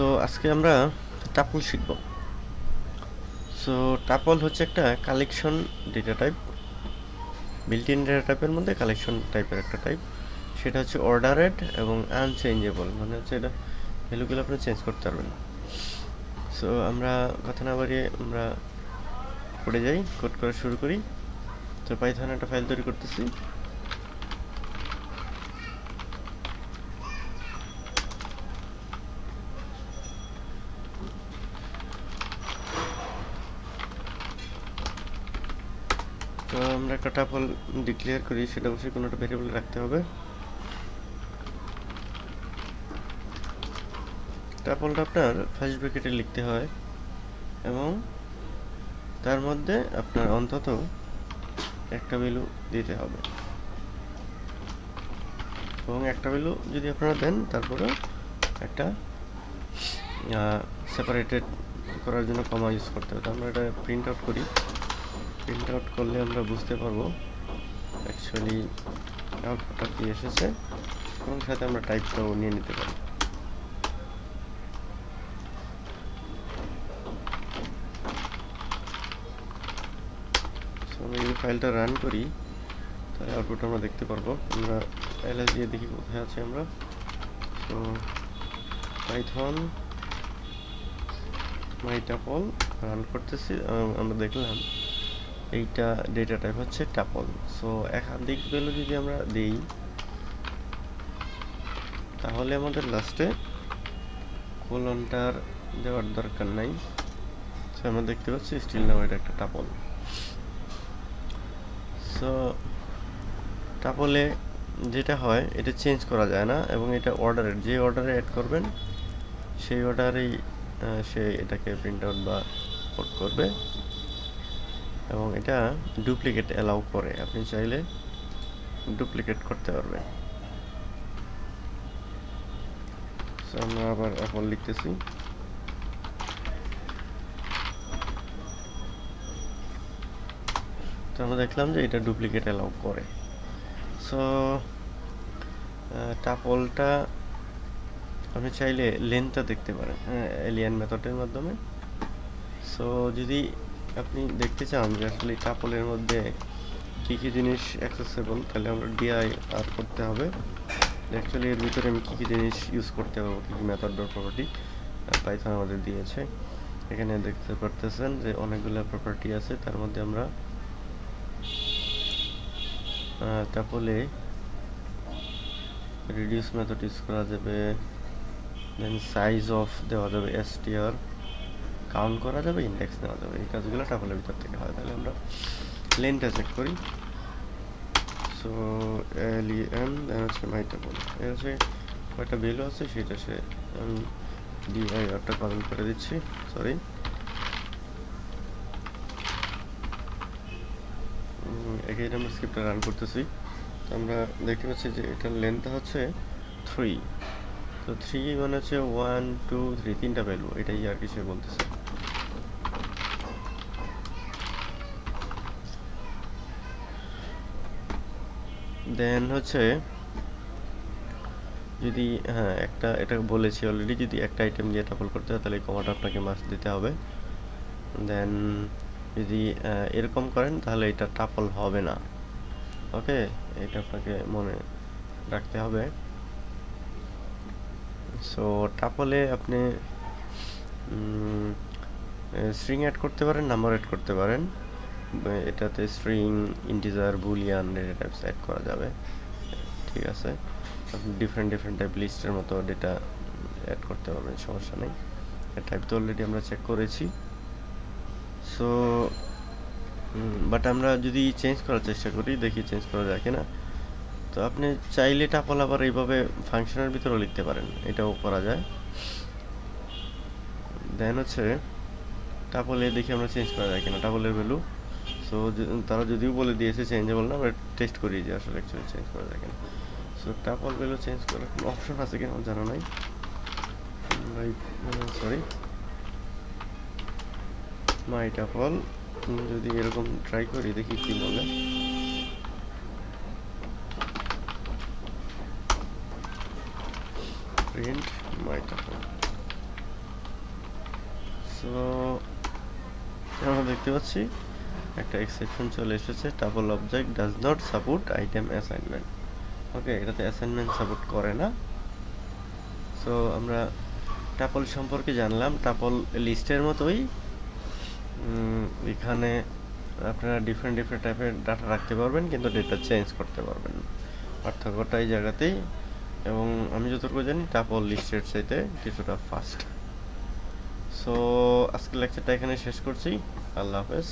So আজকে আমরা tuple শিখব। সো টাপল হচ্ছে একটা collection data type built in data টাইপের মধ্যে কালেকশন টাইপের একটা টাইপ সেটা হচ্ছে অর্ডারেড এবং আনচেঞ্জেবল মানে হচ্ছে এটা ভ্যালুগুলো আপনি চেঞ্জ করতে পারবেন। সো আমরা কথা না বাড়িয়ে আমরা কোডে যাই কোড করা শুরু করি। তো পাইথন একটা ফাইল তৈরি করতেছি। আমরা একটা টাপল ডিক্লেয়ার করি, সেটা অবশ্যই কোনো একটা ভেরিয়েবল রাখতে হবে। টাপলটা আপনার ফার্স্ট ব্র্যাকেটে লিখতে হয় এবং তার মধ্যে আপনার অন্তত একটা ভ্যালু দিতে হবে। এবং একটা ভ্যালু যদি আপনারা দেন, তারপরে একটা সেপারেটেড করার জন্য কমা ইউজ করতে হবে। তো আমরা এটা প্রিন্ট আউট করি। প্রিন্ট আউট করলে আমরা বুঝতে পারব অ্যাকচুয়ালি আউটপুটটা কী এসেছে এবং সাথে আমরা টাইপটাও নিয়ে নিতে পারি। আমরা যদি ফাইলটা রান করি, তাহলে আউটপুট আমরা দেখতে পারব। আমরা এলএস দিয়ে দেখি কোথায় আছে আমরা। তো পাইথন মাইটাপল রান করতেছি আমরা দেখলাম এইটা ডেটা টাইপ হচ্ছে টাপল সো একাধিক ভ্যালু যদি আমরা দেই, তাহলে আমাদের লাস্টে কোলনটার দেওয়ার দরকার নাই। সো আমরা দেখতে পাচ্ছি স্টিল নাও এটা একটা টাপল সো টাপলে যেটা হয়, এটা চেঞ্জ করা যায় না এবং এটা অর্ডারের যে অর্ডারে অ্যাড করবেন, সেই অর্ডারেই সে এটাকে প্রিন্ট আউট বা কোড করবে। এবং এটা ডুপ্লিকেট অ্যালাউ করে। আপনি চাইলে ডুপ্লিকেট করতে পারবেন। আমরা আবার এখন লিখতেছি। তো আমরা দেখলাম যে এটা ডুপ্লিকেট অ্যালাউ করে। সো টাপলটা আপনি চাইলে লেন্থটা দেখতে পারেন হ্যাঁ এলিয়ান মেথডের মাধ্যমে। সো যদি আপনি দেখতে চান যে আসলে টাপলের মধ্যে কী কী জিনিস অ্যাক্সেসেবল তাহলে আমরা ডিআই আর করতে হবে। অ্যাকচুয়ালি এর ভিতরে আমি কী কী জিনিস ইউজ করতে পারব, কী কী মেথড ডট প্রপার্টি পাইথন আমাদের দিয়েছে। এখানে দেখতে পারতেছেন যে অনেকগুলো প্রপার্টি আছে, তার মধ্যে আমরা টাপলে রিডিউস মেথড ইউজ করা যাবে দেন সাইজ অফ দেওয়া যাবে এস এসটিআর কাউন্ট করা যাবে ইন্ডেক্স নেওয়া যাবে। এই কাজগুলো টাপলের ভিতর থেকে হয়। তাহলে আমরা লেনটা চেক করি। So L E N then হচ্ছে মাই টাপল এর হচ্ছে কয়টা ভ্যালু আছে, সেটা সে আমি ডিআই আরটা কমেন্ট করে দিচ্ছি। সরি এখানে আমরা স্ক্রিপ্টটা রান করতেছি। তো আমরা দেখতে পাচ্ছি যে এটার লেন্থটা হচ্ছে থ্রি তো থ্রি মানে হচ্ছে ওয়ান টু থ্রি তিনটা ভ্যালু এটাই আর কিছু বলতেছে। দেন হচ্ছে, যদি হ্যাঁ একটা, এটা বলেছি অলরেডি যদি একটা আইটেম দিয়ে টাপল করতে হয়, তাহলে কমাটা আপনাকে মাস্ক দিতে হবে। দেন যদি এরকম করেন, তাহলে এটা টাপল হবে না। ওকে এটা আপনাকে মনে রাখতে হবে। সো টাপলে আপনি স্ট্রিং অ্যাড করতে পারেন নাম্বার অ্যাড করতে পারেন। এটাতে string integer boolean data types add করা যাবে। ঠিক আছে? আপনি ডিফারেন্ট ডিফারেন্ট টাইপ লিস্টের মতো ডেটা অ্যাড করতে পারবেন, সমস্যা নেই। টাইপ তো অলরেডি আমরা চেক করেছি। সো বাট আমরা যদি চেঞ্জ করার চেষ্টা করি, দেখি চেঞ্জ করা যায় কিনা। তো আপনি চাইলে টাপল আবার এইভাবে ফাংশনের ভিতরেও লিখতে পারেন, এটাও করা যায়। দেন হচ্ছে টাপলে দেখি আমরা চেঞ্জ করা যায় কিনা টাপলের ভ্যালু সো তারা যদিও বলে দিয়েছে চেঞ্জেবল না আমরা টেস্ট করি যে আসলে অ্যাকচুয়ালি চেঞ্জ করা যায় কিনা। সো টাপল ভ্যালু চেঞ্জ করার কোনো অপশন আছে কিনা আমার জানা নাই। সরি মাই টাপল যদি এরকম ট্রাই করি, দেখি কি বলে। মাই টাপল সো আমরা দেখতে পাচ্ছি। একটা এক্সেপশন চলে এসেছে tuple object does not support item assignment okay এটাতে অ্যাসাইনমেন্ট সাপোর্ট করে না। সো আমরা টাপল সম্পর্কে জানলাম টাপল লিস্টের মতোই। এখানে আপনারা ডিফারেন্ট ডিফারেন্ট টাইপের ডাটা রাখতে পারবেন, কিন্তু ডেটা চেঞ্জ করতে পারবেন পার্থক্যটা এই জায়গাতেই। এবং আমি যতটুকু জানি টাপল লিস্টের চাইতে কিছুটা ফাস্ট সো আজকের লেকচারটা এখানে শেষ করছি। আল্লাহ হাফেজ।